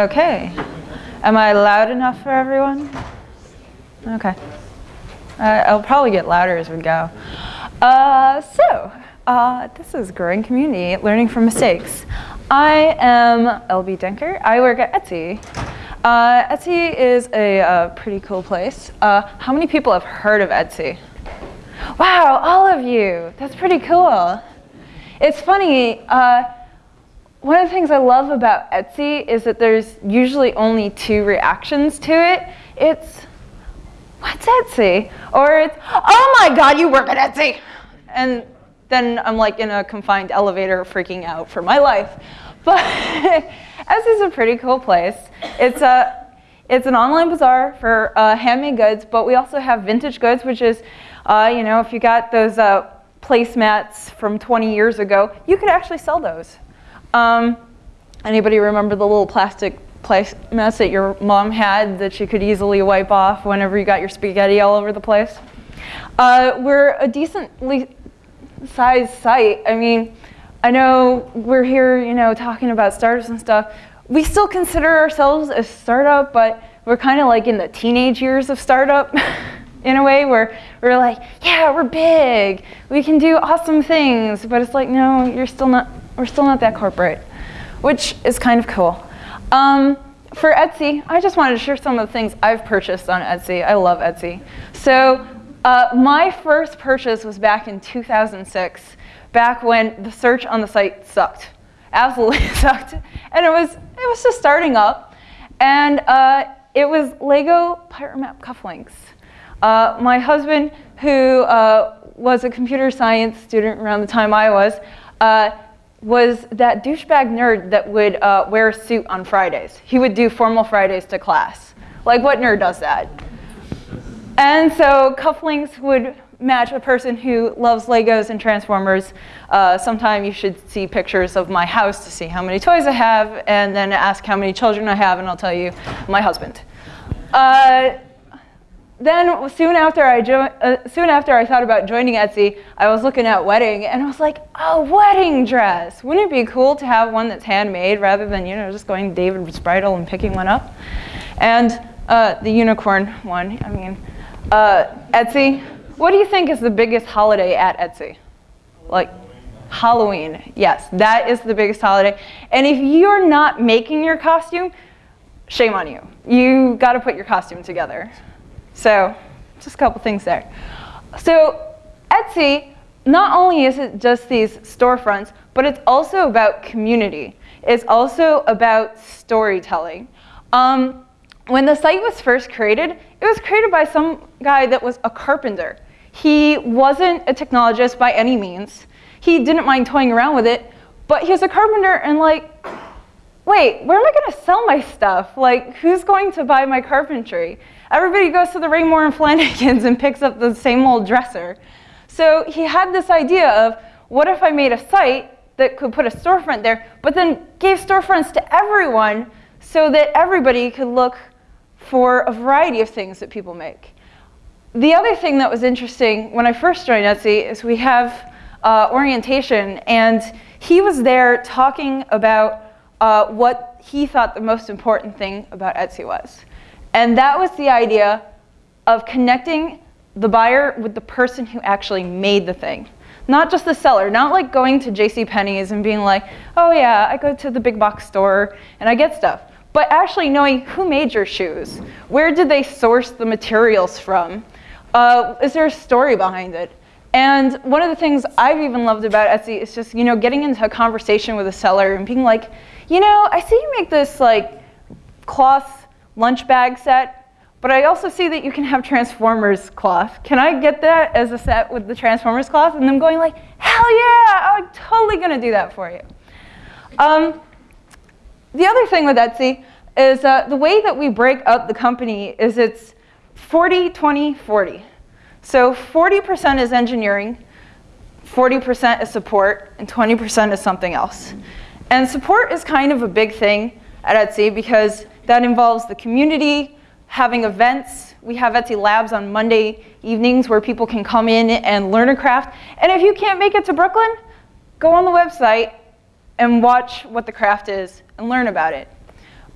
Okay. Am I loud enough for everyone? Okay. Uh, I'll probably get louder as we go. Uh, so, uh, this is Growing Community, Learning from Mistakes. I am LB Denker. I work at Etsy. Uh, Etsy is a, uh, pretty cool place. Uh, how many people have heard of Etsy? Wow, all of you. That's pretty cool. It's funny, one of the things I love about Etsy is that there's usually only two reactions to it. It's, what's Etsy? Or it's, oh my God, you work at Etsy. And then I'm like in a confined elevator freaking out for my life. But Etsy's a pretty cool place. It's a, it's an online bazaar for uh, handmade goods, but we also have vintage goods, which is, uh, you know, if you got those uh, placemats from 20 years ago, you could actually sell those. Um, anybody remember the little plastic mess that your mom had that you could easily wipe off whenever you got your spaghetti all over the place? Uh, we're a decently sized site. I mean, I know we're here, you know, talking about startups and stuff. We still consider ourselves a startup, but we're kind of like in the teenage years of startup in a way where we're like, yeah, we're big. We can do awesome things. But it's like, no, you're still not we're still not that corporate, which is kind of cool. Um, for Etsy, I just wanted to share some of the things I've purchased on Etsy. I love Etsy. So uh, my first purchase was back in 2006, back when the search on the site sucked, absolutely sucked. And it was, it was just starting up. And uh, it was Lego Pirate Map cufflinks. Uh, my husband, who uh, was a computer science student around the time I was, uh, was that douchebag nerd that would uh, wear a suit on Fridays. He would do formal Fridays to class. Like, what nerd does that? And so cufflinks would match a person who loves Legos and Transformers. Uh, sometime you should see pictures of my house to see how many toys I have, and then ask how many children I have, and I'll tell you my husband. Uh, then soon after I uh, soon after I thought about joining Etsy, I was looking at wedding and I was like, a wedding dress. Wouldn't it be cool to have one that's handmade rather than you know just going David's Bridal and picking one up? And uh, the unicorn one. I mean, uh, Etsy. What do you think is the biggest holiday at Etsy? Like Halloween. Yes, that is the biggest holiday. And if you're not making your costume, shame on you. You got to put your costume together. So just a couple things there. So Etsy, not only is it just these storefronts, but it's also about community. It's also about storytelling. Um, when the site was first created, it was created by some guy that was a carpenter. He wasn't a technologist by any means. He didn't mind toying around with it, but he was a carpenter and like, wait, where am I gonna sell my stuff? Like, who's going to buy my carpentry? Everybody goes to the Raymour and Flanigan's and picks up the same old dresser. So he had this idea of, what if I made a site that could put a storefront there, but then gave storefronts to everyone so that everybody could look for a variety of things that people make. The other thing that was interesting when I first joined Etsy is we have uh, orientation, and he was there talking about uh, what he thought the most important thing about Etsy was. And that was the idea of connecting the buyer with the person who actually made the thing. Not just the seller, not like going to J.C. Penney's and being like, oh yeah, I go to the big box store and I get stuff. But actually knowing who made your shoes. Where did they source the materials from? Uh, is there a story behind it? And one of the things I've even loved about Etsy is just, you know, getting into a conversation with a seller and being like, you know, I see you make this like cloth lunch bag set, but I also see that you can have Transformers cloth. Can I get that as a set with the Transformers cloth? And I'm going like, hell yeah, I'm totally gonna do that for you. Um, the other thing with Etsy is uh, the way that we break up the company is it's 40, 20, 40. So 40% is engineering, 40% is support, and 20% is something else. And support is kind of a big thing at Etsy because that involves the community, having events. We have Etsy Labs on Monday evenings where people can come in and learn a craft. And if you can't make it to Brooklyn, go on the website and watch what the craft is and learn about it.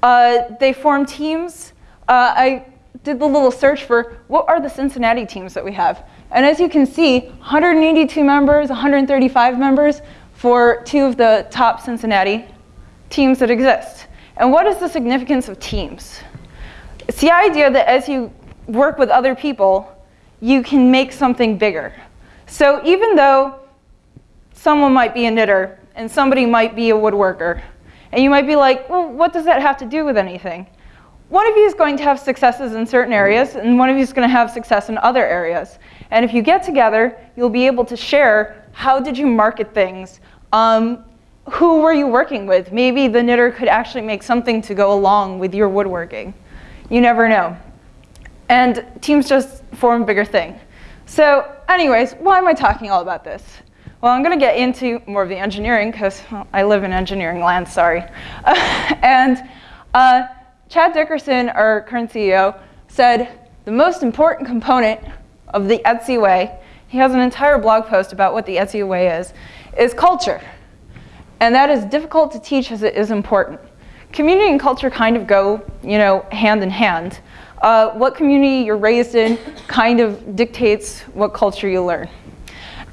Uh, they form teams. Uh, I did the little search for what are the Cincinnati teams that we have. And as you can see, 182 members, 135 members for two of the top Cincinnati teams that exist. And what is the significance of teams? It's the idea that as you work with other people, you can make something bigger. So even though someone might be a knitter and somebody might be a woodworker, and you might be like, well, what does that have to do with anything? One of you is going to have successes in certain areas, and one of you is going to have success in other areas. And if you get together, you'll be able to share how did you market things, um, who were you working with? Maybe the knitter could actually make something to go along with your woodworking. You never know. And teams just form a bigger thing. So anyways, why am I talking all about this? Well, I'm going to get into more of the engineering because well, I live in engineering land, sorry. and uh, Chad Dickerson, our current CEO, said the most important component of the Etsy way, he has an entire blog post about what the Etsy way is, is culture. And that is difficult to teach as it is important. Community and culture kind of go, you know, hand in hand. Uh, what community you're raised in kind of dictates what culture you learn.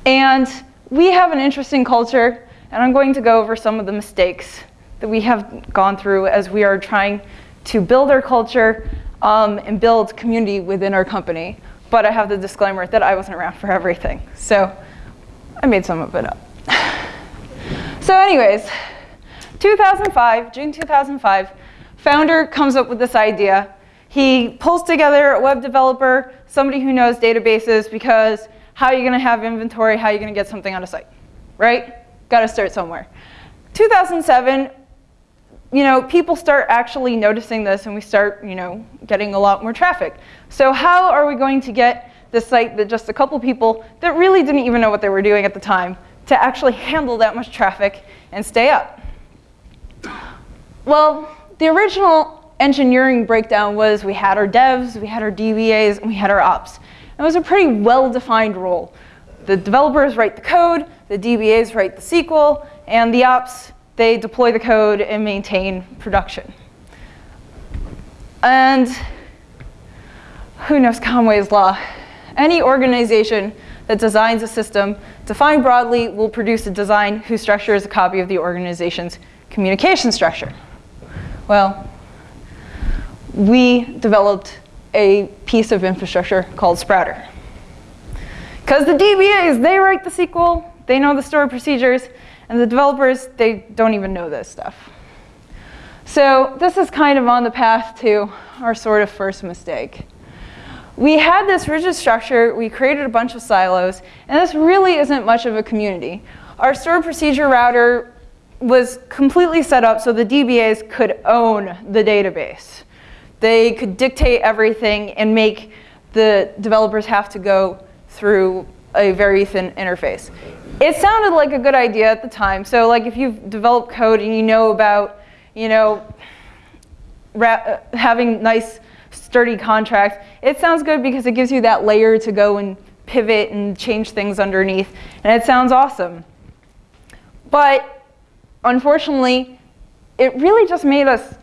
And we have an interesting culture, and I'm going to go over some of the mistakes that we have gone through as we are trying to build our culture um, and build community within our company. But I have the disclaimer that I wasn't around for everything. So I made some of it up. So anyways, 2005, June 2005, founder comes up with this idea. He pulls together a web developer, somebody who knows databases, because how are you going to have inventory? How are you going to get something on a site? Right? Got to start somewhere. 2007, you know, people start actually noticing this and we start, you know, getting a lot more traffic. So how are we going to get this site that just a couple people that really didn't even know what they were doing at the time to actually handle that much traffic and stay up? Well, the original engineering breakdown was we had our devs, we had our DBAs, and we had our ops. It was a pretty well-defined role. The developers write the code, the DBAs write the SQL, and the ops, they deploy the code and maintain production. And who knows Conway's law? Any organization that designs a system, defined broadly, will produce a design whose structure is a copy of the organization's communication structure. Well, we developed a piece of infrastructure called Sprouter. Because the DBAs, they write the SQL, they know the stored procedures, and the developers, they don't even know this stuff. So this is kind of on the path to our sort of first mistake we had this rigid structure, we created a bunch of silos, and this really isn't much of a community. Our stored procedure router was completely set up so the DBAs could own the database. They could dictate everything and make the developers have to go through a very thin interface. It sounded like a good idea at the time. So like if you've developed code and you know about, you know, having nice sturdy contract. It sounds good because it gives you that layer to go and pivot and change things underneath, and it sounds awesome. But unfortunately, it really just made us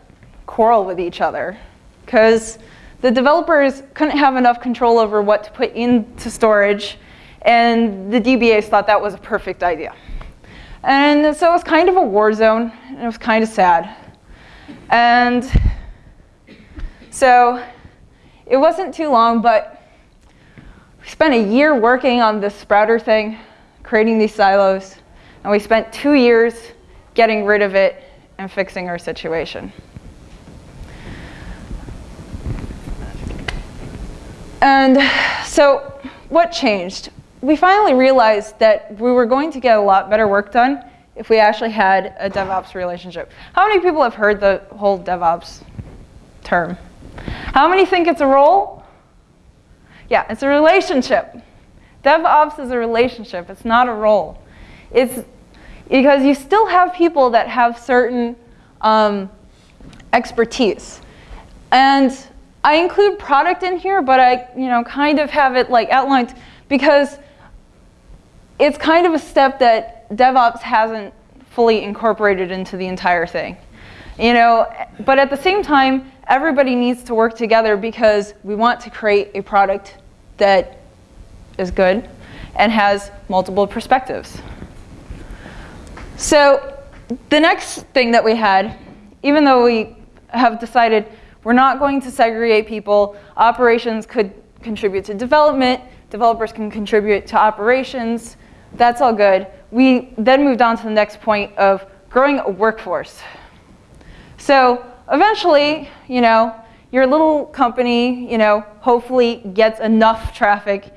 quarrel with each other because the developers couldn't have enough control over what to put into storage, and the DBAs thought that was a perfect idea. And so it was kind of a war zone, and it was kind of sad. And so it wasn't too long, but we spent a year working on this sprouter thing, creating these silos, and we spent two years getting rid of it and fixing our situation. And so what changed? We finally realized that we were going to get a lot better work done if we actually had a DevOps relationship. How many people have heard the whole DevOps term? How many think it's a role? Yeah, it's a relationship. DevOps is a relationship. It's not a role. It's because you still have people that have certain um, expertise. And I include product in here, but I you know, kind of have it like outlined because it's kind of a step that DevOps hasn't fully incorporated into the entire thing. You know, but at the same time, everybody needs to work together because we want to create a product that is good and has multiple perspectives. So the next thing that we had, even though we have decided we're not going to segregate people, operations could contribute to development, developers can contribute to operations, that's all good. We then moved on to the next point of growing a workforce. So eventually, you know, your little company, you know, hopefully gets enough traffic,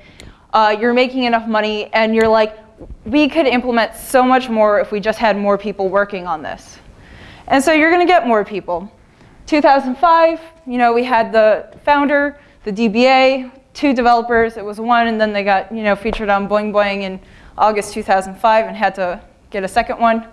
uh, you're making enough money, and you're like, we could implement so much more if we just had more people working on this. And so you're going to get more people. 2005, you know, we had the founder, the DBA, two developers. It was one, and then they got, you know, featured on Boing Boing in August 2005 and had to get a second one.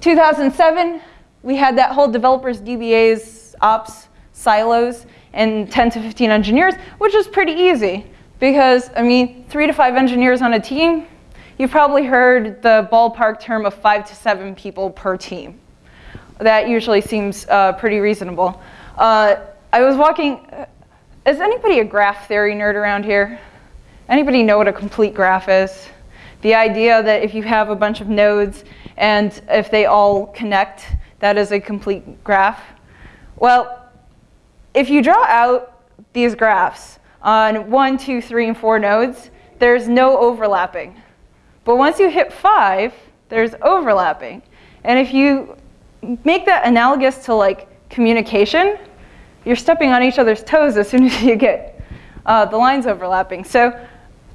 2007, we had that whole developers, DBAs, ops, silos, and 10 to 15 engineers, which is pretty easy because, I mean, three to five engineers on a team, you've probably heard the ballpark term of five to seven people per team. That usually seems uh, pretty reasonable. Uh, I was walking, uh, is anybody a graph theory nerd around here? Anybody know what a complete graph is? The idea that if you have a bunch of nodes and if they all connect, that is a complete graph. Well, if you draw out these graphs on one, two, three, and four nodes, there's no overlapping. But once you hit five, there's overlapping. And if you make that analogous to like communication, you're stepping on each other's toes as soon as you get uh, the lines overlapping. So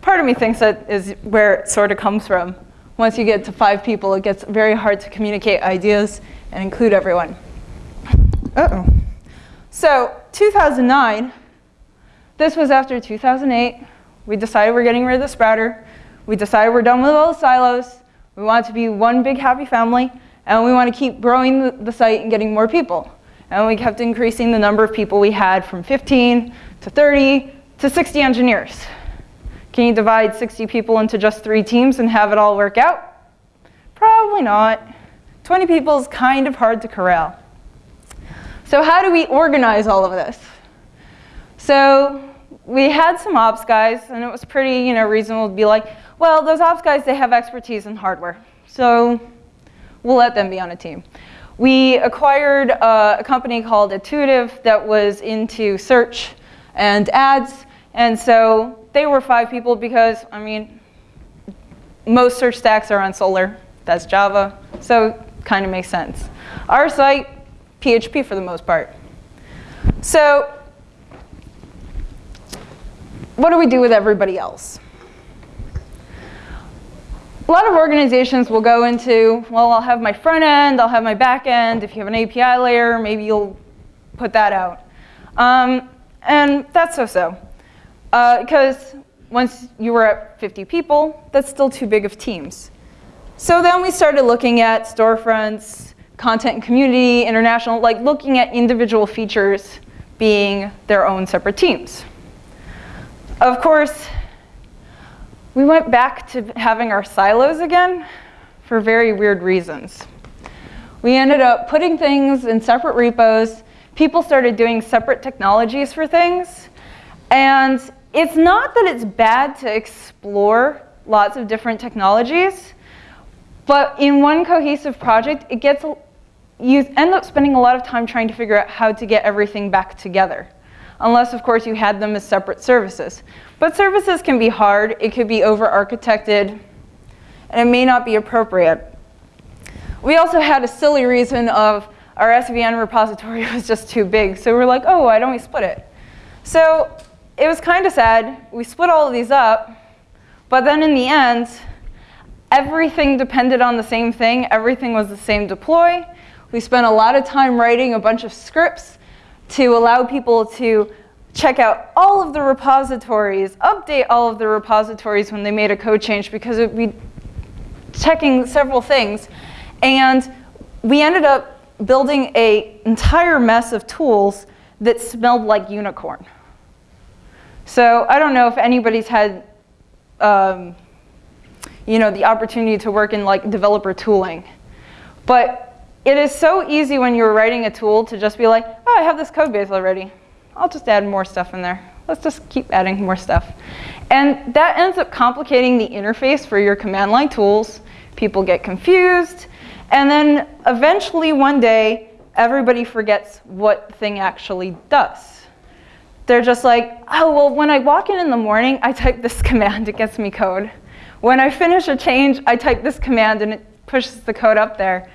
part of me thinks that is where it sort of comes from. Once you get to five people, it gets very hard to communicate ideas and include everyone. Uh-oh. So 2009, this was after 2008. We decided we're getting rid of the sprouter. We decided we're done with all the silos. We want to be one big happy family, and we want to keep growing the, the site and getting more people. And we kept increasing the number of people we had from 15 to 30 to 60 engineers. Can you divide 60 people into just three teams and have it all work out? Probably not. 20 people is kind of hard to corral. So how do we organize all of this? So we had some ops guys, and it was pretty you know, reasonable to be like, well, those ops guys, they have expertise in hardware. So we'll let them be on a team. We acquired uh, a company called Adtuitive that was into search and ads. And so they were five people because, I mean, most search stacks are on Solr. That's Java. So kind of makes sense. Our site, PHP for the most part. So what do we do with everybody else? A lot of organizations will go into, well, I'll have my front end, I'll have my back end. If you have an API layer, maybe you'll put that out. Um, and that's so-so. Because uh, once you were at 50 people, that's still too big of teams. So then we started looking at storefronts, content and community, international, like looking at individual features being their own separate teams. Of course, we went back to having our silos again for very weird reasons. We ended up putting things in separate repos. People started doing separate technologies for things. And it's not that it's bad to explore lots of different technologies, but in one cohesive project, it gets, you end up spending a lot of time trying to figure out how to get everything back together. Unless, of course, you had them as separate services. But services can be hard, it could be over-architected, and it may not be appropriate. We also had a silly reason of our SVN repository was just too big, so we're like, oh, why don't we split it? So it was kind of sad. We split all of these up, but then in the end, everything depended on the same thing. Everything was the same deploy. We spent a lot of time writing a bunch of scripts to allow people to check out all of the repositories, update all of the repositories when they made a code change because it would be checking several things. And we ended up building an entire mess of tools that smelled like unicorn. So I don't know if anybody's had, um, you know, the opportunity to work in like developer tooling. But it is so easy when you're writing a tool to just be like, oh, I have this code base already. I'll just add more stuff in there. Let's just keep adding more stuff. And that ends up complicating the interface for your command line tools. People get confused. And then eventually one day, everybody forgets what thing actually does. They're just like, oh, well, when I walk in in the morning, I type this command, it gets me code. When I finish a change, I type this command and it pushes the code up there.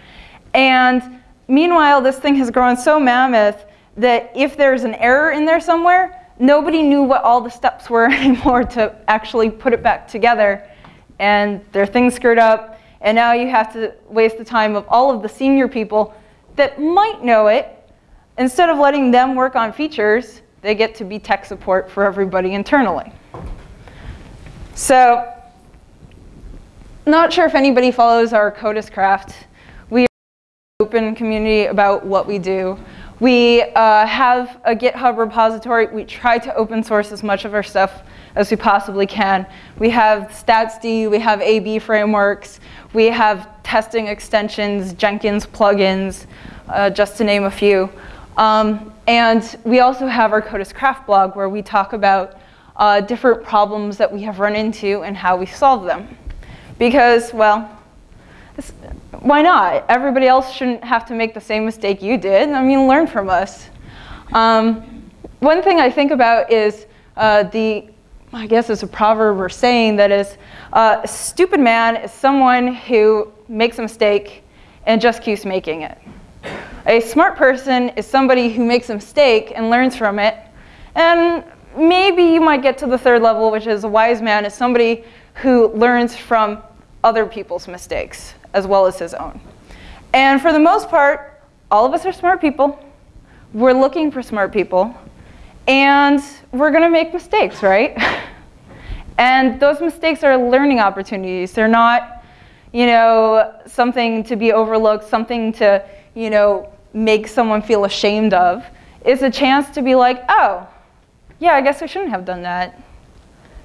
And meanwhile, this thing has grown so mammoth that if there's an error in there somewhere, nobody knew what all the steps were anymore to actually put it back together. And their things screwed up, and now you have to waste the time of all of the senior people that might know it. Instead of letting them work on features, they get to be tech support for everybody internally. So, not sure if anybody follows our Code as Craft. We are an open community about what we do. We uh, have a GitHub repository. We try to open source as much of our stuff as we possibly can. We have StatsD, we have AB frameworks, we have testing extensions, Jenkins plugins, uh, just to name a few. Um, and we also have our Code as Craft blog where we talk about uh, different problems that we have run into and how we solve them. Because, well, why not? Everybody else shouldn't have to make the same mistake you did. I mean, learn from us. Um, one thing I think about is uh, the, I guess it's a proverb or saying that is, uh, a stupid man is someone who makes a mistake and just keeps making it. A smart person is somebody who makes a mistake and learns from it. And maybe you might get to the third level, which is a wise man is somebody who learns from other people's mistakes as well as his own. And for the most part, all of us are smart people. We're looking for smart people. And we're going to make mistakes, right? and those mistakes are learning opportunities. They're not, you know, something to be overlooked, something to, you know, make someone feel ashamed of. is a chance to be like, oh, yeah, I guess we shouldn't have done that.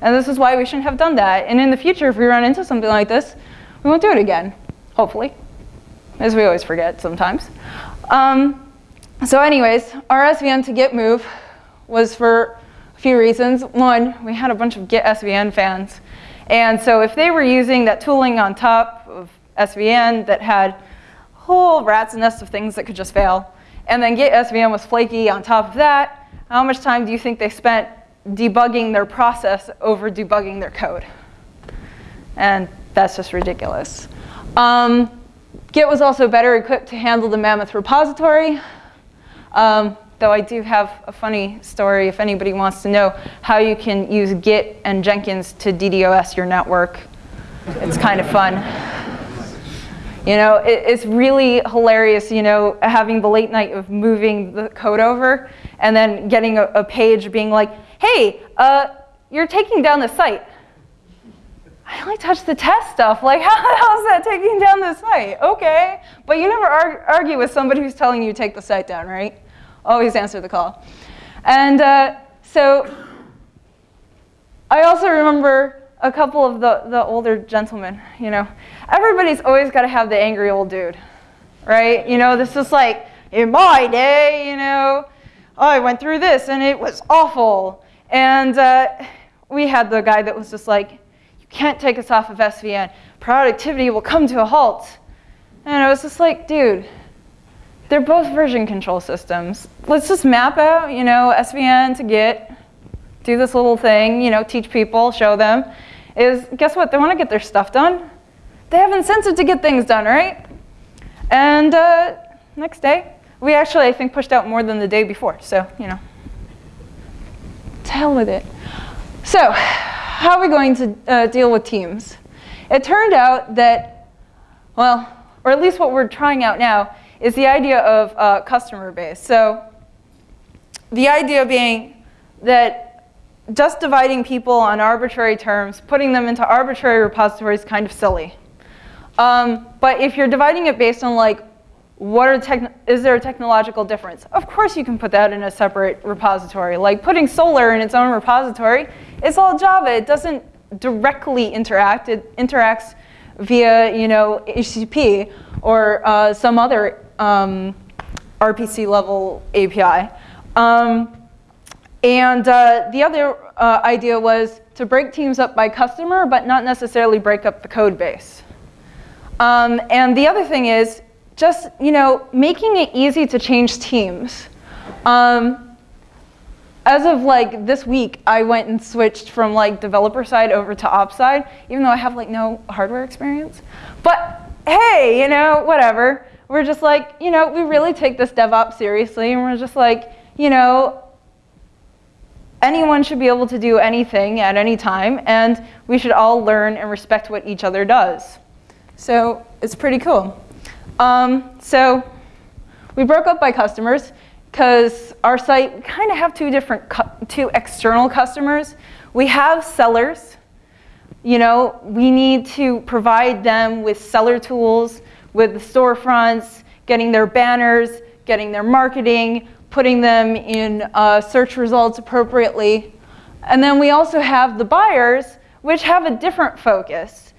And this is why we shouldn't have done that. And in the future, if we run into something like this, we won't do it again hopefully, as we always forget sometimes. Um, so anyways, our SVN to Git move was for a few reasons. One, we had a bunch of Git SVN fans. And so if they were using that tooling on top of SVN that had whole rat's nest of things that could just fail, and then Git SVN was flaky on top of that, how much time do you think they spent debugging their process over debugging their code? And that's just ridiculous. Um, Git was also better equipped to handle the Mammoth repository, um, though I do have a funny story if anybody wants to know how you can use Git and Jenkins to DDoS your network. It's kind of fun. You know, it, it's really hilarious, you know, having the late night of moving the code over and then getting a, a page being like, hey, uh, you're taking down the site. I only touched the test stuff. Like, how the hell is that taking down the site? Okay. But you never ar argue with somebody who's telling you take the site down, right? Always answer the call. And uh, so I also remember a couple of the, the older gentlemen, you know. Everybody's always got to have the angry old dude, right? You know, this is like, in my day, you know, I went through this and it was awful. And uh, we had the guy that was just like, you can't take us off of SVN. Productivity will come to a halt. And I was just like, dude, they're both version control systems. Let's just map out, you know, SVN to Git, do this little thing, you know, teach people, show them. Is guess what? They want to get their stuff done. They have incentive to get things done, right? And uh, next day, we actually, I think, pushed out more than the day before. So, you know, to hell with it. So, how are we going to uh, deal with teams? It turned out that, well, or at least what we're trying out now, is the idea of uh, customer base. So the idea being that just dividing people on arbitrary terms, putting them into arbitrary repositories is kind of silly. Um, but if you're dividing it based on like, what are is there a technological difference? Of course you can put that in a separate repository. Like putting Solr in its own repository it's all Java. It doesn't directly interact. It interacts via, you know, HTTP or uh, some other um, RPC level API. Um, and uh, the other uh, idea was to break teams up by customer, but not necessarily break up the code base. Um, and the other thing is just, you know, making it easy to change teams. Um, as of like this week, I went and switched from like developer side over to ops side, even though I have like no hardware experience. But hey, you know, whatever. We're just like, you know, we really take this DevOps seriously, and we're just like, you know, anyone should be able to do anything at any time, and we should all learn and respect what each other does. So it's pretty cool. Um, so we broke up by customers because our site, kind of have two different, two external customers. We have sellers. You know, we need to provide them with seller tools, with the storefronts, getting their banners, getting their marketing, putting them in uh, search results appropriately. And then we also have the buyers, which have a different focus.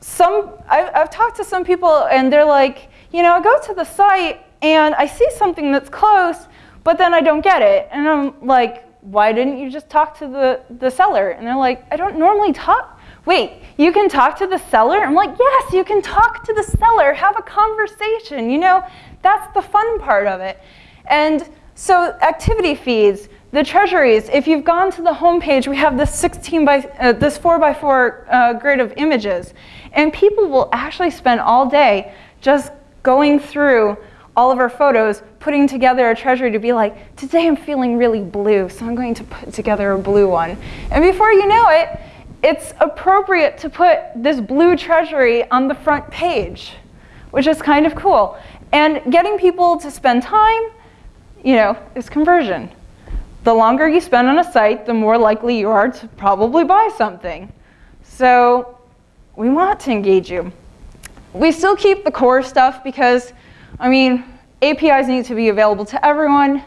Some, I've, I've talked to some people and they're like, you know, I go to the site and I see something that's close, but then I don't get it. And I'm like, why didn't you just talk to the, the seller? And they're like, I don't normally talk. Wait, you can talk to the seller? I'm like, yes, you can talk to the seller, have a conversation. You know, that's the fun part of it. And so activity feeds, the treasuries, if you've gone to the homepage, we have this 16 by, uh, this 4 by 4 uh, grid of images. And people will actually spend all day just going through all of our photos, putting together a treasury to be like, today I'm feeling really blue, so I'm going to put together a blue one. And before you know it, it's appropriate to put this blue treasury on the front page, which is kind of cool. And getting people to spend time, you know, is conversion. The longer you spend on a site, the more likely you are to probably buy something. So we want to engage you. We still keep the core stuff because I mean, APIs need to be available to everyone.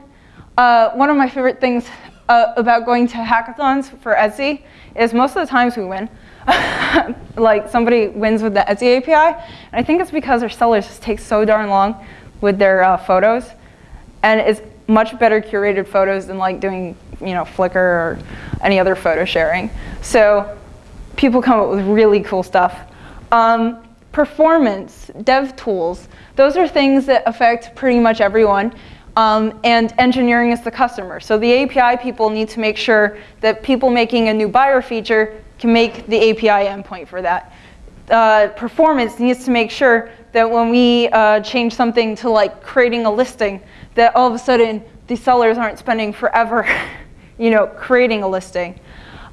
Uh, one of my favorite things uh, about going to hackathons for Etsy is most of the times we win. like somebody wins with the Etsy API, and I think it's because their sellers just take so darn long with their uh, photos, and it's much better curated photos than like doing you know Flickr or any other photo sharing. So people come up with really cool stuff. Um, performance, dev tools. Those are things that affect pretty much everyone. Um, and engineering is the customer. So the API people need to make sure that people making a new buyer feature can make the API endpoint for that. Uh, performance needs to make sure that when we uh, change something to like creating a listing, that all of a sudden the sellers aren't spending forever you know, creating a listing.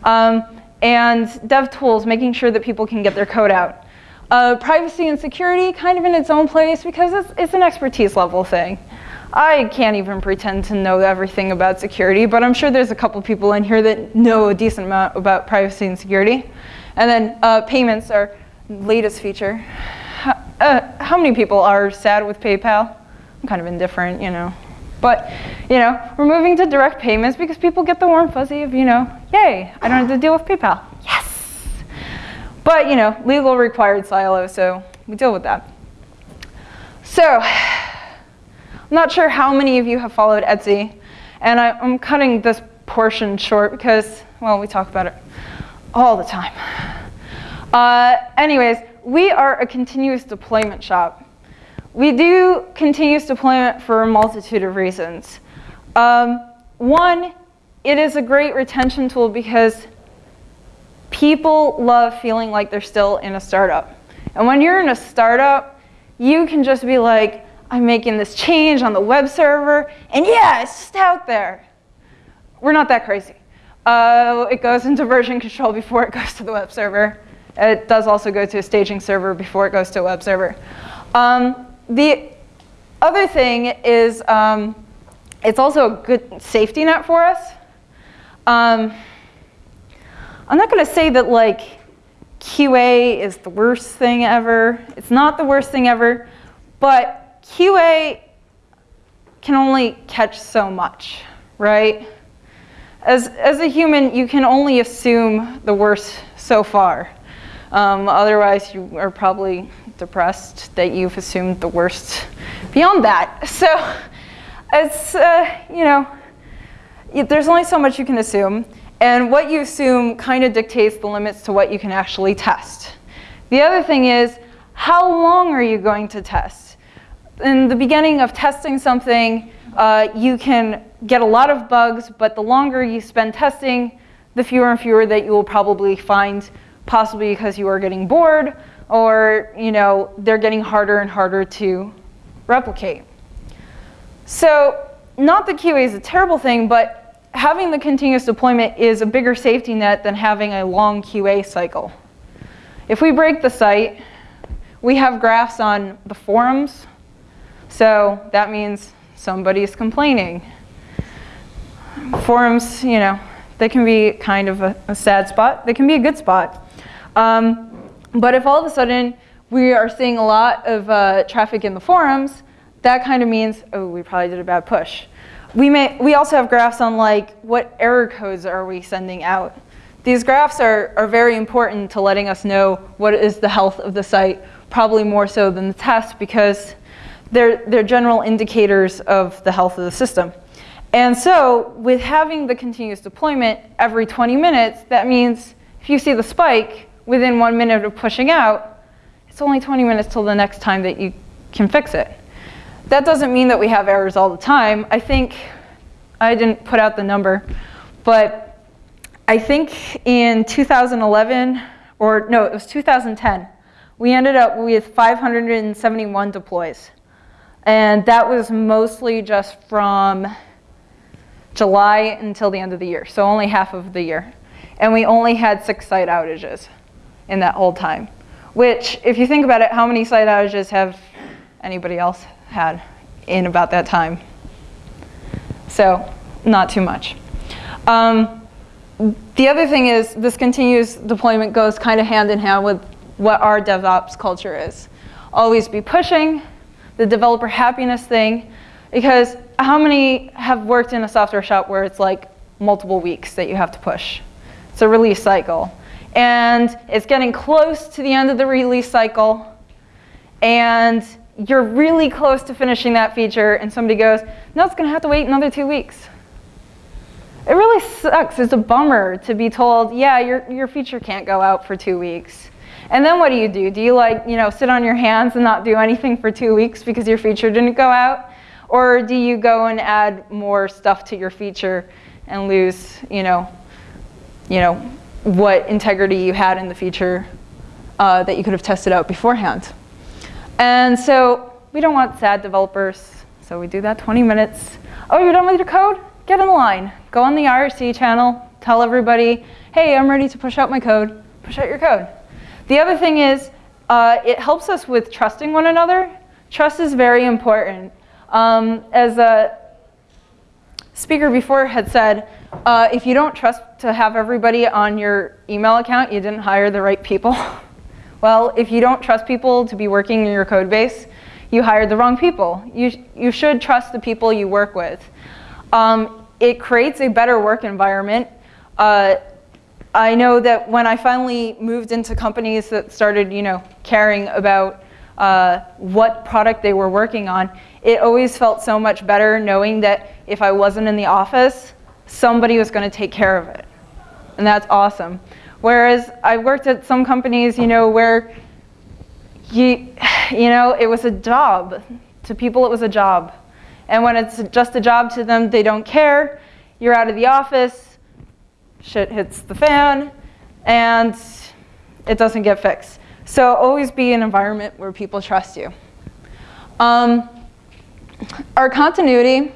Um, and dev tools, making sure that people can get their code out. Uh, privacy and security, kind of in its own place because it's, it's an expertise level thing. I can't even pretend to know everything about security, but I'm sure there's a couple people in here that know a decent amount about privacy and security. And then uh, payments are latest feature. Uh, how many people are sad with PayPal? I'm kind of indifferent, you know. But, you know, we're moving to direct payments because people get the warm fuzzy of, you know, yay, I don't have to deal with PayPal. Yes! But, you know, legal required silo, so we deal with that. So, I'm not sure how many of you have followed Etsy, and I, am cutting this portion short because, well, we talk about it all the time. Uh, anyways, we are a continuous deployment shop. We do continuous deployment for a multitude of reasons. Um, one, it is a great retention tool because people love feeling like they're still in a startup. And when you're in a startup, you can just be like, I'm making this change on the web server, and yeah, it's just out there. We're not that crazy. Uh, it goes into version control before it goes to the web server. It does also go to a staging server before it goes to a web server. Um, the other thing is um, it's also a good safety net for us. Um, I'm not going to say that like QA is the worst thing ever. It's not the worst thing ever, but QA can only catch so much, right? As, as a human, you can only assume the worst so far. Um, otherwise, you are probably depressed that you've assumed the worst beyond that. So it's, uh, you know, there's only so much you can assume. And what you assume kind of dictates the limits to what you can actually test. The other thing is, how long are you going to test? In the beginning of testing something, uh, you can get a lot of bugs, but the longer you spend testing, the fewer and fewer that you will probably find, possibly because you are getting bored, or you know they're getting harder and harder to replicate. So not that QA is a terrible thing, but having the continuous deployment is a bigger safety net than having a long QA cycle. If we break the site, we have graphs on the forums, so that means somebody's complaining. Forums, you know, they can be kind of a, a sad spot. They can be a good spot. Um, but if all of a sudden we are seeing a lot of uh, traffic in the forums, that kind of means, oh, we probably did a bad push. We, may, we also have graphs on like, what error codes are we sending out? These graphs are, are very important to letting us know what is the health of the site, probably more so than the test because they're, they're general indicators of the health of the system. And so with having the continuous deployment every 20 minutes, that means if you see the spike within one minute of pushing out, it's only 20 minutes till the next time that you can fix it. That doesn't mean that we have errors all the time. I think, I didn't put out the number, but I think in 2011, or no, it was 2010, we ended up with 571 deploys. And that was mostly just from July until the end of the year, so only half of the year. And we only had six site outages in that whole time. Which, if you think about it, how many site outages have anybody else had in about that time? So, not too much. Um, the other thing is this continuous deployment goes kind of hand in hand with what our DevOps culture is. Always be pushing, the developer happiness thing, because how many have worked in a software shop where it's like multiple weeks that you have to push? It's a release cycle. And it's getting close to the end of the release cycle, and you're really close to finishing that feature, and somebody goes, no, it's gonna have to wait another two weeks. It really sucks, it's a bummer to be told, yeah, your, your feature can't go out for two weeks. And then what do you do? Do you like, you know, sit on your hands and not do anything for two weeks because your feature didn't go out? Or do you go and add more stuff to your feature and lose, you know, you know, what integrity you had in the feature uh, that you could have tested out beforehand? And so we don't want sad developers, so we do that 20 minutes. Oh, you're done with your code? Get in line. Go on the IRC channel, tell everybody, hey, I'm ready to push out my code. Push out your code. The other thing is, uh, it helps us with trusting one another. Trust is very important. Um, as a speaker before had said, uh, if you don't trust to have everybody on your email account, you didn't hire the right people. well, if you don't trust people to be working in your code base, you hired the wrong people. You, you should trust the people you work with. Um, it creates a better work environment. Uh, I know that when I finally moved into companies that started, you know, caring about uh, what product they were working on, it always felt so much better knowing that if I wasn't in the office, somebody was going to take care of it. And that's awesome. Whereas I worked at some companies, you know, where you, you know, it was a job. To people, it was a job. And when it's just a job to them, they don't care. You're out of the office, shit hits the fan, and it doesn't get fixed. So always be an environment where people trust you. Um, our continuity,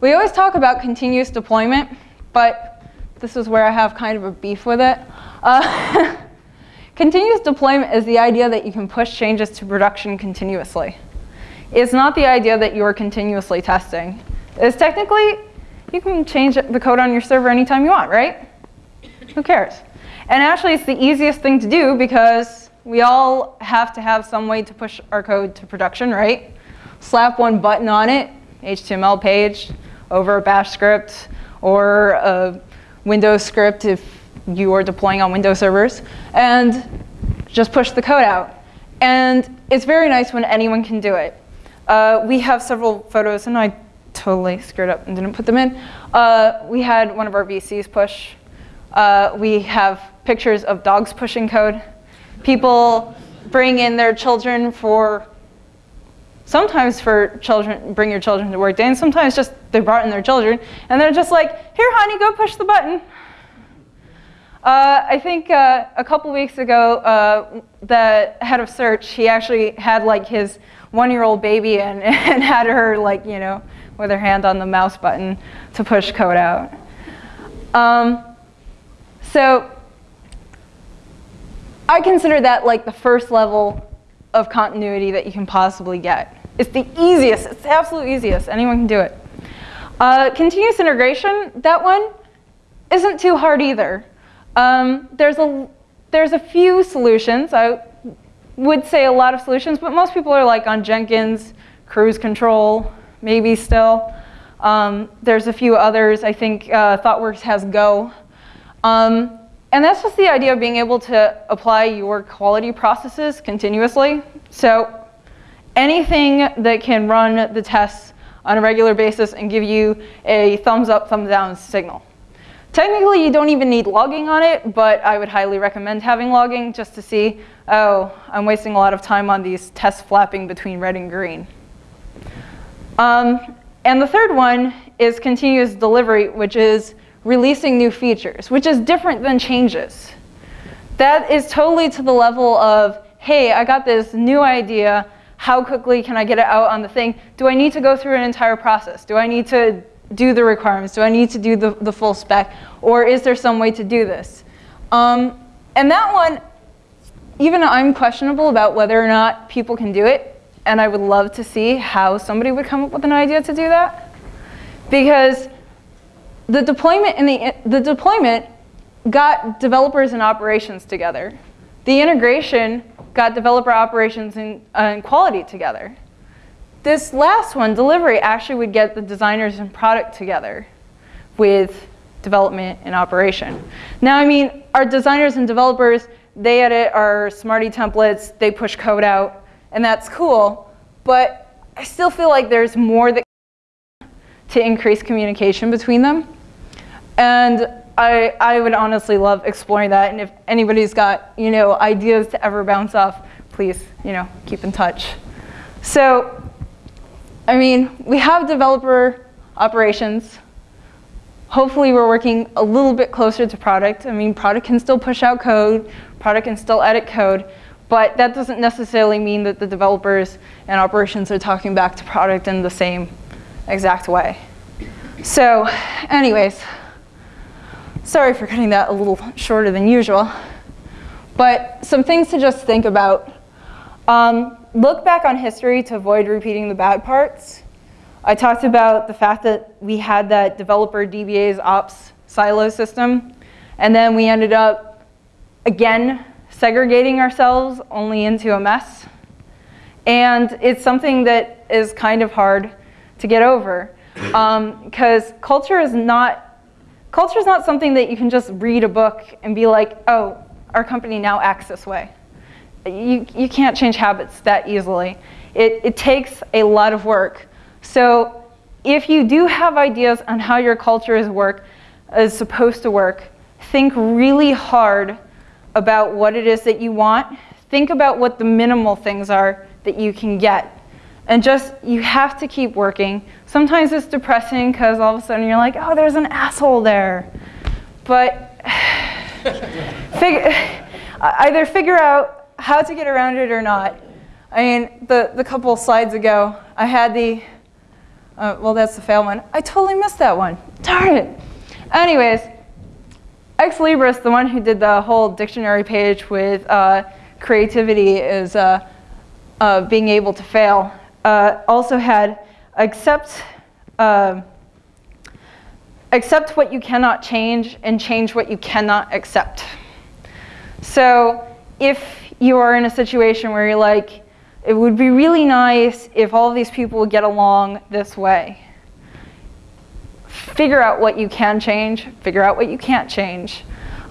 we always talk about continuous deployment, but this is where I have kind of a beef with it. Uh, continuous deployment is the idea that you can push changes to production continuously. It's not the idea that you're continuously testing. It's technically, you can change the code on your server anytime you want, right? Who cares? And actually, it's the easiest thing to do because we all have to have some way to push our code to production, right? Slap one button on it, HTML page, over a bash script, or a Windows script if you are deploying on Windows servers, and just push the code out. And it's very nice when anyone can do it. Uh, we have several photos, and I totally screwed up and didn't put them in. Uh, we had one of our VCs push. Uh, we have pictures of dogs pushing code. People bring in their children for, sometimes for children, bring your children to work day, and sometimes just they brought in their children, and they're just like, here honey, go push the button. Uh, I think uh, a couple weeks ago, uh, the head of search, he actually had like his one-year-old baby and, and had her like, you know, with her hand on the mouse button to push code out. Um, so I consider that like the first level of continuity that you can possibly get. It's the easiest, it's the absolute easiest, anyone can do it. Uh, continuous integration, that one isn't too hard either. Um, there's, a, there's a few solutions, I would say a lot of solutions, but most people are like on Jenkins, cruise control, maybe still. Um, there's a few others. I think uh, ThoughtWorks has Go. Um, and that's just the idea of being able to apply your quality processes continuously. So anything that can run the tests on a regular basis and give you a thumbs up, thumbs down signal. Technically, you don't even need logging on it, but I would highly recommend having logging just to see, oh, I'm wasting a lot of time on these tests flapping between red and green. Um, and the third one is continuous delivery, which is releasing new features, which is different than changes. That is totally to the level of, hey, I got this new idea, how quickly can I get it out on the thing? Do I need to go through an entire process? Do I need to do the requirements? Do I need to do the, the full spec? Or is there some way to do this? Um, and that one, even I'm questionable about whether or not people can do it and I would love to see how somebody would come up with an idea to do that. Because the deployment, in the, the deployment got developers and operations together. The integration got developer operations and, uh, and quality together. This last one, delivery, actually would get the designers and product together with development and operation. Now, I mean, our designers and developers, they edit our Smarty templates, they push code out, and that's cool, but I still feel like there's more that to increase communication between them. And I, I would honestly love exploring that, and if anybody's got you know ideas to ever bounce off, please you know keep in touch. So, I mean, we have developer operations. Hopefully we're working a little bit closer to product. I mean, product can still push out code, product can still edit code, but that doesn't necessarily mean that the developers and operations are talking back to product in the same exact way. So anyways, sorry for cutting that a little shorter than usual. But some things to just think about. Um, look back on history to avoid repeating the bad parts. I talked about the fact that we had that developer DBA's ops silo system, and then we ended up, again, segregating ourselves only into a mess. And it's something that is kind of hard to get over because um, culture is not culture is not something that you can just read a book and be like, oh, our company now acts this way. You, you can't change habits that easily. It, it takes a lot of work. So if you do have ideas on how your culture is work is supposed to work, think really hard about what it is that you want. Think about what the minimal things are that you can get. And just, you have to keep working. Sometimes it's depressing because all of a sudden you're like, oh, there's an asshole there. But figure, either figure out how to get around it or not. I mean, the, the couple slides ago, I had the, uh, well, that's the fail one. I totally missed that one. Darn it. Anyways, Ex Libris, the one who did the whole dictionary page with uh, creativity is uh, uh, being able to fail, uh, also had accept, um, accept what you cannot change and change what you cannot accept. So if you are in a situation where you're like, it would be really nice if all these people would get along this way figure out what you can change, figure out what you can't change,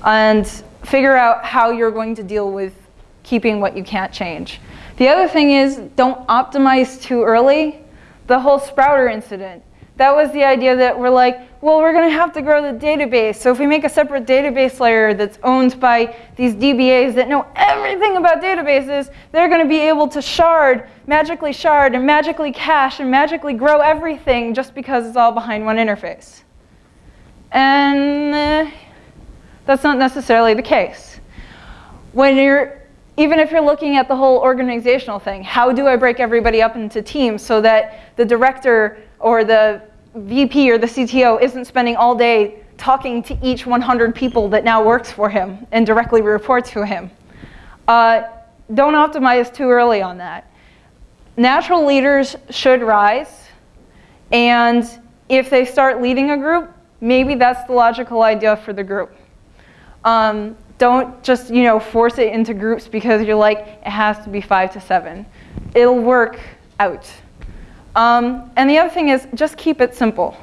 and figure out how you're going to deal with keeping what you can't change. The other thing is don't optimize too early. The whole Sprouter incident. That was the idea that we're like, well, we're going to have to grow the database. So if we make a separate database layer that's owned by these DBAs that know everything about databases, they're going to be able to shard, magically shard, and magically cache, and magically grow everything just because it's all behind one interface. And uh, that's not necessarily the case. When you're, even if you're looking at the whole organizational thing, how do I break everybody up into teams so that the director or the VP or the CTO isn't spending all day talking to each 100 people that now works for him and directly report to him. Uh, don't optimize too early on that. Natural leaders should rise, and if they start leading a group, maybe that's the logical idea for the group. Um, don't just you know force it into groups because you're like, it has to be five to seven. It'll work out. Um, and the other thing is just keep it simple.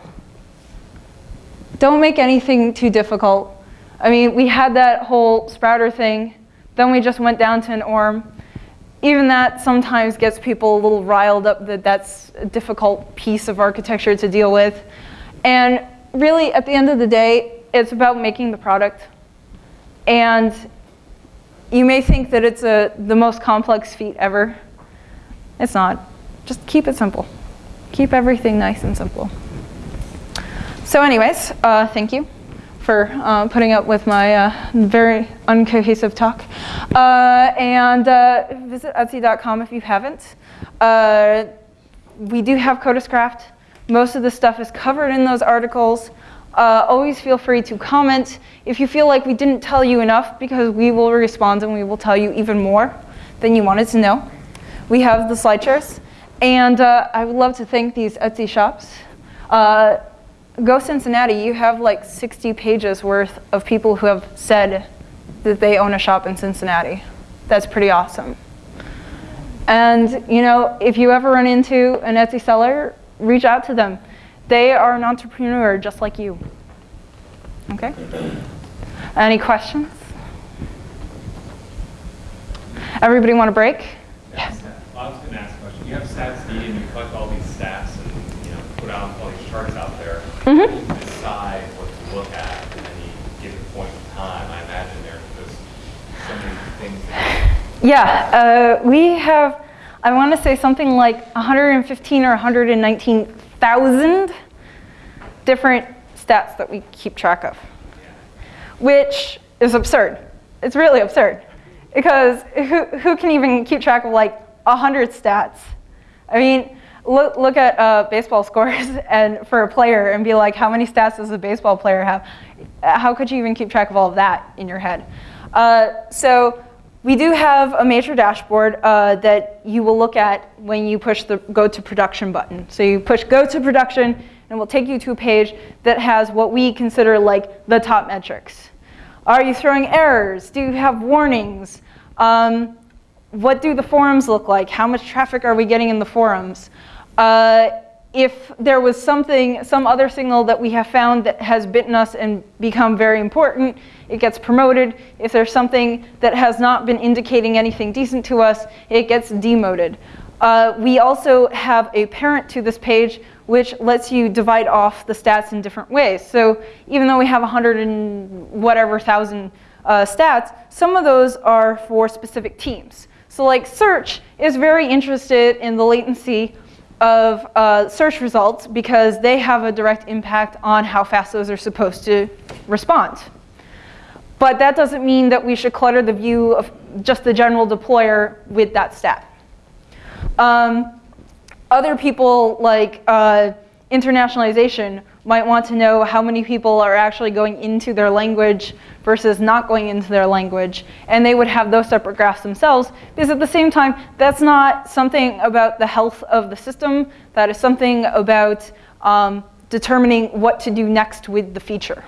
Don't make anything too difficult. I mean, we had that whole sprouter thing. Then we just went down to an ORM. Even that sometimes gets people a little riled up that that's a difficult piece of architecture to deal with. And really, at the end of the day, it's about making the product. And you may think that it's a, the most complex feat ever. It's not. Just keep it simple. Keep everything nice and simple. So anyways, uh, thank you for uh, putting up with my uh, very uncohesive talk. Uh, and uh, visit Etsy.com if you haven't. Uh, we do have Code as Craft. Most of the stuff is covered in those articles. Always feel free to comment if you feel like we didn't tell you enough because we will respond and we will tell you even more than you wanted to know. We have the SlideShares. And uh, I would love to thank these Etsy shops. Uh, Go Cincinnati, you have like 60 pages worth of people who have said that they own a shop in Cincinnati. That's pretty awesome. And you know, if you ever run into an Etsy seller, reach out to them. They are an entrepreneur just like you. Okay? Any questions? Everybody want a break? Yes. I was going to ask a question. you have stats and you collect all these stats and you know put out all these charts out there. Mm -hmm. You decide what to look at at any given point in time. I imagine there's so many things. Yeah, uh, we have. I want to say something like 115 or 119,000 different stats that we keep track of, which is absurd. It's really absurd because who, who can even keep track of like 100 stats I mean, look, look at uh, baseball scores and for a player and be like, how many stats does a baseball player have? How could you even keep track of all of that in your head? Uh, so we do have a major dashboard uh, that you will look at when you push the go to production button. So you push go to production and it will take you to a page that has what we consider like the top metrics. Are you throwing errors? Do you have warnings? Um, what do the forums look like? How much traffic are we getting in the forums? Uh, if there was something, some other signal that we have found that has bitten us and become very important, it gets promoted. If there's something that has not been indicating anything decent to us, it gets demoted. Uh, we also have a parent to this page which lets you divide off the stats in different ways. So even though we have 100 and whatever thousand uh, stats, some of those are for specific teams. So like search is very interested in the latency of uh, search results because they have a direct impact on how fast those are supposed to respond. But that doesn't mean that we should clutter the view of just the general deployer with that stat. Um, other people like uh, internationalization might want to know how many people are actually going into their language versus not going into their language. And they would have those separate graphs themselves because at the same time, that's not something about the health of the system. That is something about um, determining what to do next with the feature.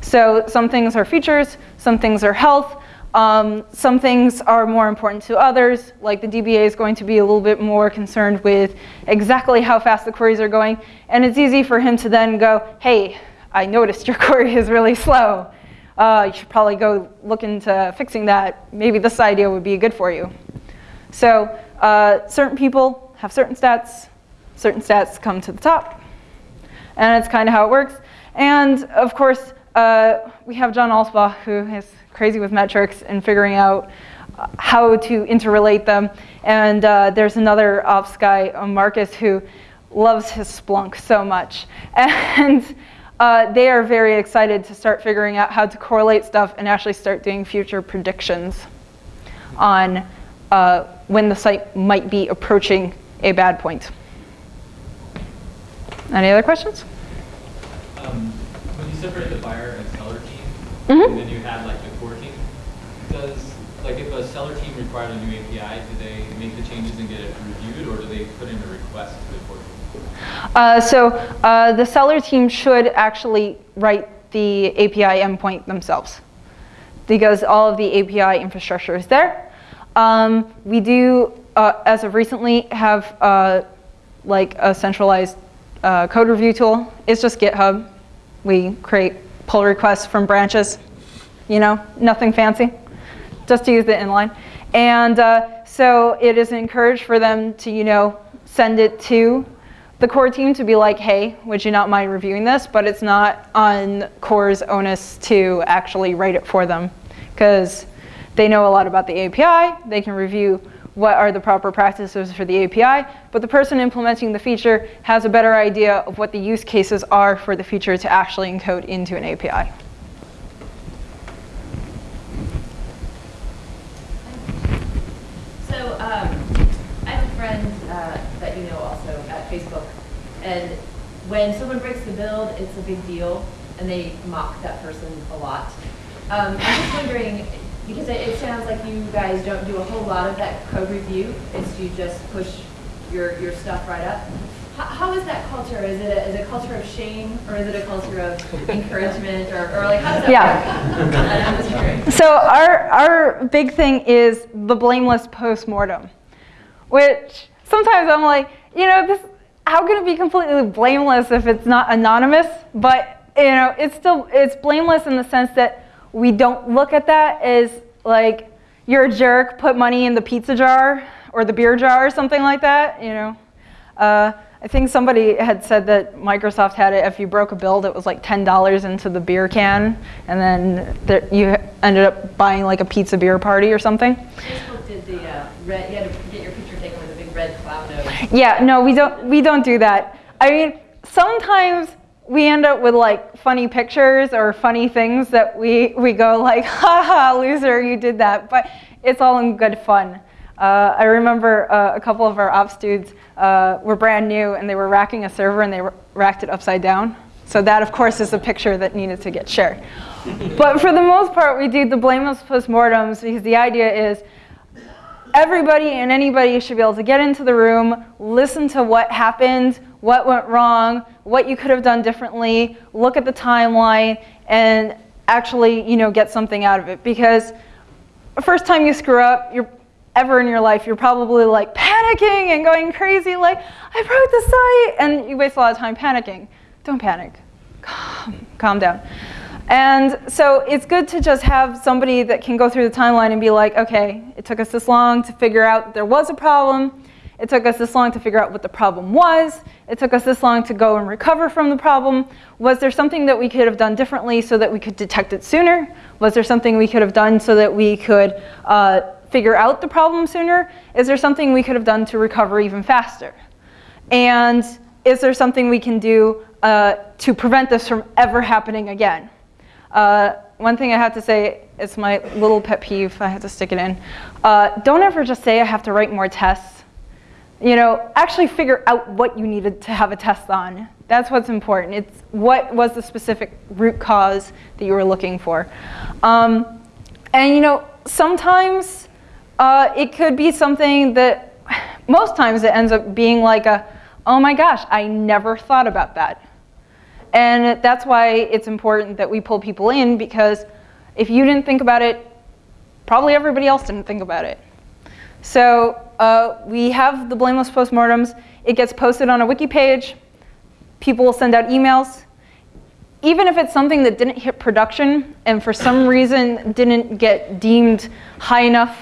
So some things are features, some things are health, um, some things are more important to others, like the DBA is going to be a little bit more concerned with exactly how fast the queries are going. And it's easy for him to then go, hey, I noticed your query is really slow. uh, you should probably go look into fixing that. Maybe this idea would be good for you. So uh, certain people have certain stats, certain stats come to the top, and it's kind of how it works. And of course, uh, we have John Allspaw, who is crazy with metrics and figuring out uh, how to interrelate them. And uh, there's another ops guy, uh, Marcus, who loves his Splunk so much. And uh, they are very excited to start figuring out how to correlate stuff and actually start doing future predictions on uh, when the site might be approaching a bad point. Any other questions? Um, separate the buyer and seller team, Mhm. and then you had like the core team, does like if a seller team required a new API, do they make the changes and get it reviewed, or do they put in a request to the core team? Uh, so uh, the seller team should actually write the API endpoint themselves because all of the API infrastructure is there. Um, we do, uh, as of recently, have uh, like a centralized uh, code review tool. It's just GitHub. We create pull requests from branches, you know, nothing fancy, just to use the inline. And uh, so it is encouraged for them to, you know, send it to the core team to be like, hey, would you not mind reviewing this? But it's not on core's onus to actually write it for them because they know a lot about the API. They can review what are the proper practices for the API, but the person implementing the feature has a better idea of what the use cases are for the feature to actually encode into an API. So um, I have a friend uh, that you know also at Facebook, and when someone breaks the build, it's a big deal, and they mock that person a lot. Um, I'm just wondering, because it, it sounds like you guys don't do a whole lot of that code review, it's you just push your, your stuff right up. How, how is that culture? Is it, a, is it a culture of shame, or is it a culture of encouragement, or, or like how does that Yeah. work? And I'm just curious. So our, our big thing is the blameless postmortem, which sometimes I'm like, you know, this, how can it be completely blameless if it's not anonymous? But, you know, it's still, it's blameless in the sense that we don't look at that as like, you're a jerk, put money in the pizza jar or the beer jar or something like that, you know. Uh, I think somebody had said that Microsoft had it, if you broke a build, it was like $10 into the beer can, and then there, you ended up buying like a pizza beer party or something. Facebook did the uh, red, you had to get your picture taken with a big red nose. Yeah, no, we don't, we don't do that. I mean, sometimes we end up with like funny pictures or funny things that we, we go like, haha, loser, you did that. But it's all in good fun. Uh, I remember uh, a couple of our ops dudes uh, were brand new and they were racking a server and they racked it upside down. So that, of course, is a picture that needed to get shared. but for the most part, we do the blameless postmortems because the idea is everybody and anybody should be able to get into the room, listen to what happened, what went wrong, what you could have done differently, look at the timeline, and actually, you know, get something out of it. Because the first time you screw up, you're ever in your life, you're probably like panicking and going crazy, like, I broke the site, and you waste a lot of time panicking. Don't panic. Calm, calm down. And so it's good to just have somebody that can go through the timeline and be like, okay, it took us this long to figure out there was a problem. It took us this long to figure out what the problem was. It took us this long to go and recover from the problem. Was there something that we could have done differently so that we could detect it sooner? Was there something we could have done so that we could uh, figure out the problem sooner? Is there something we could have done to recover even faster? And is there something we can do uh, to prevent this from ever happening again? Uh, one thing I have to say, it's my little pet peeve, I have to stick it in. Uh, don't ever just say I have to write more tests. You know, actually figure out what you needed to have a test on. That's what's important. It's what was the specific root cause that you were looking for. Um, and you know, sometimes uh, it could be something that, most times it ends up being like a, oh my gosh, I never thought about that. And that's why it's important that we pull people in because if you didn't think about it, probably everybody else didn't think about it. So uh, we have the blameless postmortems. It gets posted on a wiki page. People will send out emails. even if it's something that didn't hit production and for some reason didn't get deemed high enough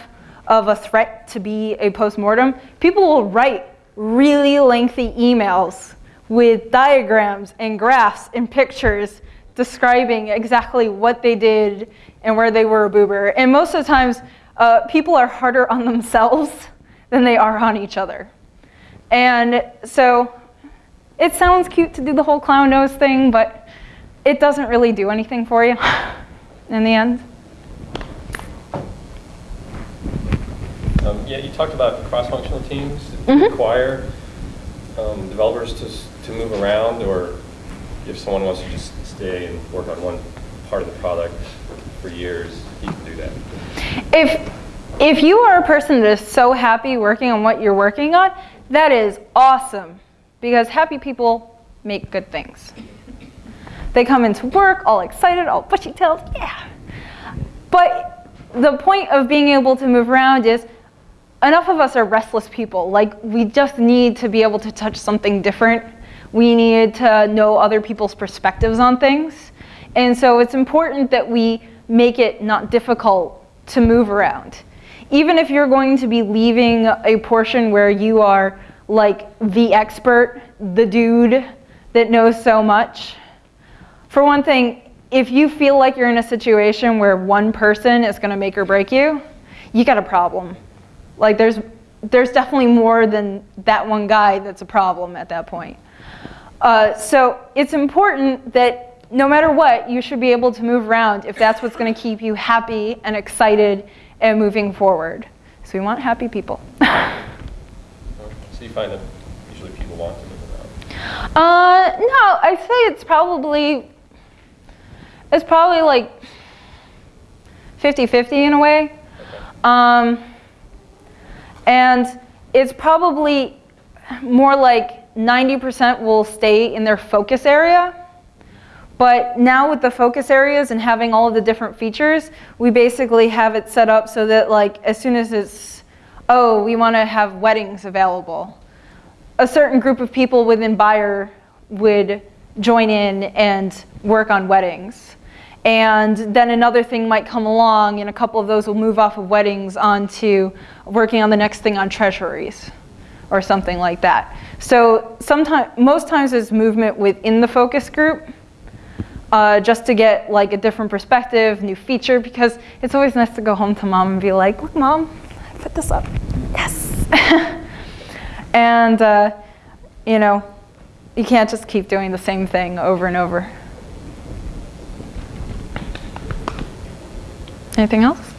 of a threat to be a postmortem, people will write really lengthy emails with diagrams and graphs and pictures describing exactly what they did and where they were a boober. And most of the times, uh, people are harder on themselves than they are on each other. And so it sounds cute to do the whole clown nose thing, but it doesn't really do anything for you in the end. Um, yeah, you talked about cross-functional teams Mhm. require um, developers to, to move around, or if someone wants to just stay and work on one part of the product for years, can do that. If, if you are a person that is so happy working on what you're working on, that is awesome because happy people make good things. They come into work all excited, all bushy tailed, yeah. But the point of being able to move around is enough of us are restless people. Like, we just need to be able to touch something different. We need to know other people's perspectives on things. And so it's important that we make it not difficult to move around. Even if you're going to be leaving a portion where you are like the expert, the dude that knows so much, for one thing, if you feel like you're in a situation where one person is going to make or break you, you got a problem. Like there's there's definitely more than that one guy that's a problem at that point. Uh, so it's important that no matter what, you should be able to move around if that's what's going to keep you happy and excited and moving forward. So we want happy people. So you find that usually people want to move around. Uh, no, I'd say it's probably it's probably like 50-50 in a way. Um, and it's probably more like 90% will stay in their focus area. But now with the focus areas and having all of the different features, we basically have it set up so that like as soon as it's, oh, we want to have weddings available, a certain group of people within Buyer would join in and work on weddings. And then another thing might come along, and a couple of those will move off of weddings onto working on the next thing on treasuries or something like that. So sometimes, most times there's movement within the focus group uh, just to get like a different perspective, new feature, because it's always nice to go home to mom and be like, look mom, I put this up, yes. and uh, you know, you can't just keep doing the same thing over and over. Anything else?